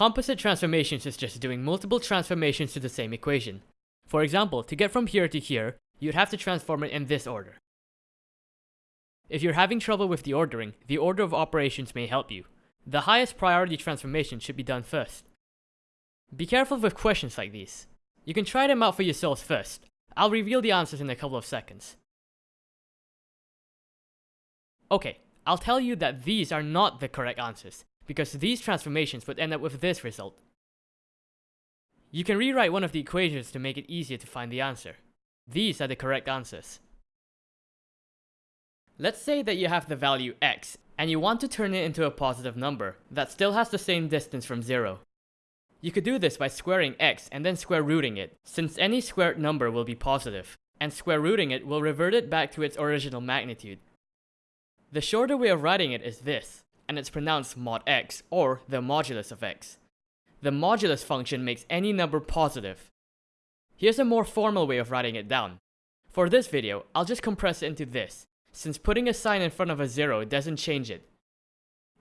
Composite transformations is just doing multiple transformations to the same equation. For example, to get from here to here, you'd have to transform it in this order. If you're having trouble with the ordering, the order of operations may help you. The highest priority transformation should be done first. Be careful with questions like these. You can try them out for yourselves first. I'll reveal the answers in a couple of seconds. Okay, I'll tell you that these are not the correct answers, because these transformations would end up with this result. You can rewrite one of the equations to make it easier to find the answer. These are the correct answers. Let's say that you have the value x, and you want to turn it into a positive number that still has the same distance from 0. You could do this by squaring x and then square rooting it, since any squared number will be positive, and square rooting it will revert it back to its original magnitude. The shorter way of writing it is this, and it's pronounced mod x, or the modulus of x. The modulus function makes any number positive. Here's a more formal way of writing it down. For this video, I'll just compress it into this, since putting a sign in front of a zero doesn't change it.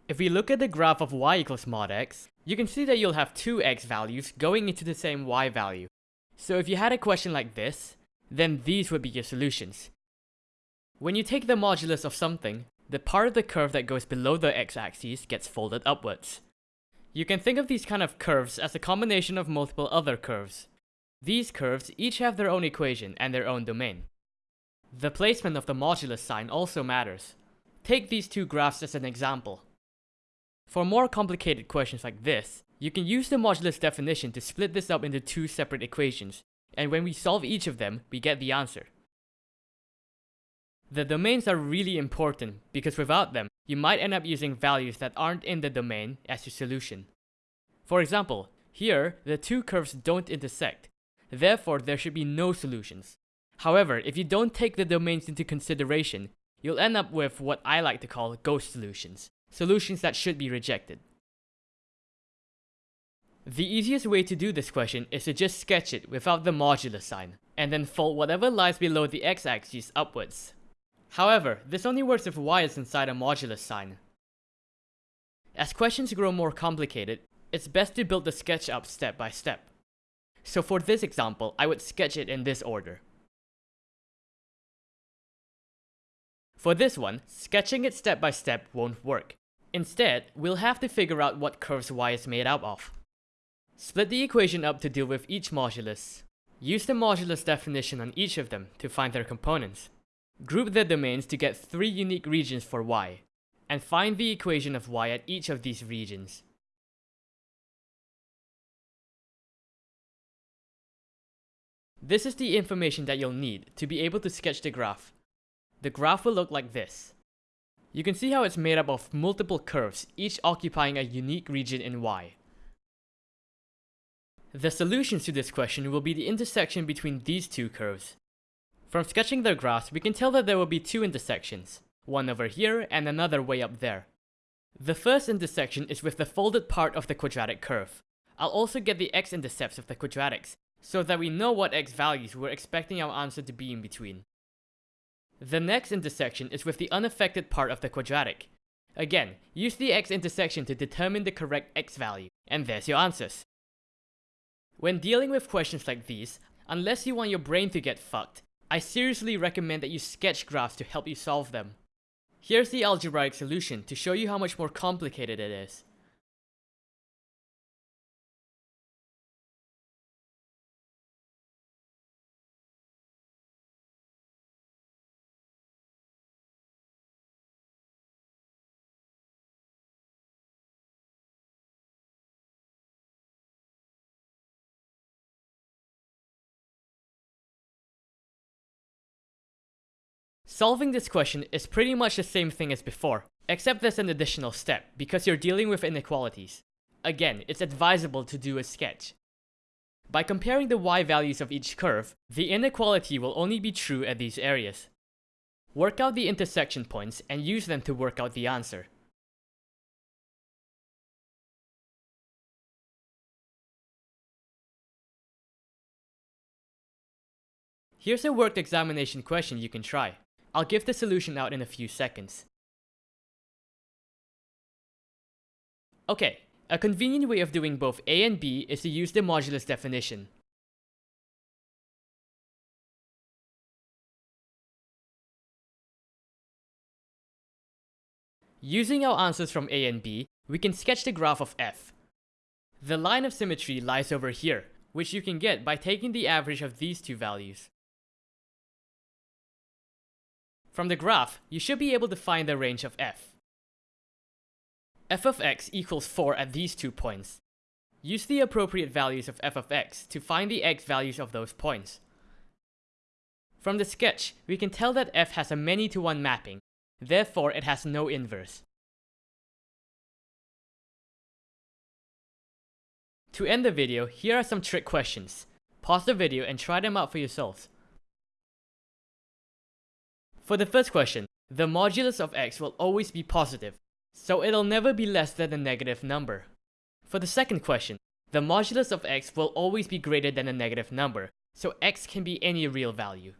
If we look at the graph of y equals mod x, you can see that you'll have two x values going into the same y value. So if you had a question like this, then these would be your solutions. When you take the modulus of something, the part of the curve that goes below the x-axis gets folded upwards. You can think of these kind of curves as a combination of multiple other curves. These curves each have their own equation and their own domain. The placement of the modulus sign also matters. Take these two graphs as an example. For more complicated questions like this, you can use the modulus definition to split this up into two separate equations, and when we solve each of them, we get the answer. The domains are really important because without them, you might end up using values that aren't in the domain as your solution. For example, here, the two curves don't intersect, therefore there should be no solutions. However, if you don't take the domains into consideration, you'll end up with what I like to call ghost solutions, solutions that should be rejected. The easiest way to do this question is to just sketch it without the modulus sign, and then fold whatever lies below the x-axis upwards. However, this only works if y is inside a modulus sign. As questions grow more complicated, it's best to build the sketch up step by step. So for this example, I would sketch it in this order. For this one, sketching it step by step won't work. Instead, we'll have to figure out what curves y is made up of. Split the equation up to deal with each modulus. Use the modulus definition on each of them to find their components. Group the domains to get three unique regions for y, and find the equation of y at each of these regions. This is the information that you'll need to be able to sketch the graph. The graph will look like this. You can see how it's made up of multiple curves, each occupying a unique region in y. The solutions to this question will be the intersection between these two curves. From sketching their graphs, we can tell that there will be two intersections, one over here and another way up there. The first intersection is with the folded part of the quadratic curve. I'll also get the x-intercepts of the quadratics, so that we know what x values we're expecting our answer to be in between. The next intersection is with the unaffected part of the quadratic. Again, use the x-intersection to determine the correct x value, and there's your answers. When dealing with questions like these, unless you want your brain to get fucked, I seriously recommend that you sketch graphs to help you solve them. Here's the algebraic solution to show you how much more complicated it is. Solving this question is pretty much the same thing as before, except there's an additional step, because you're dealing with inequalities. Again, it's advisable to do a sketch. By comparing the y values of each curve, the inequality will only be true at these areas. Work out the intersection points and use them to work out the answer. Here's a worked examination question you can try. I'll give the solution out in a few seconds. Okay, A convenient way of doing both a and b is to use the modulus definition. Using our answers from a and b, we can sketch the graph of f. The line of symmetry lies over here, which you can get by taking the average of these two values. From the graph, you should be able to find the range of f. f of x equals 4 at these two points. Use the appropriate values of f of x to find the x values of those points. From the sketch, we can tell that f has a many-to-one mapping, therefore it has no inverse. To end the video, here are some trick questions. Pause the video and try them out for yourselves. For the first question, the modulus of x will always be positive, so it'll never be less than a negative number. For the second question, the modulus of x will always be greater than a negative number, so x can be any real value.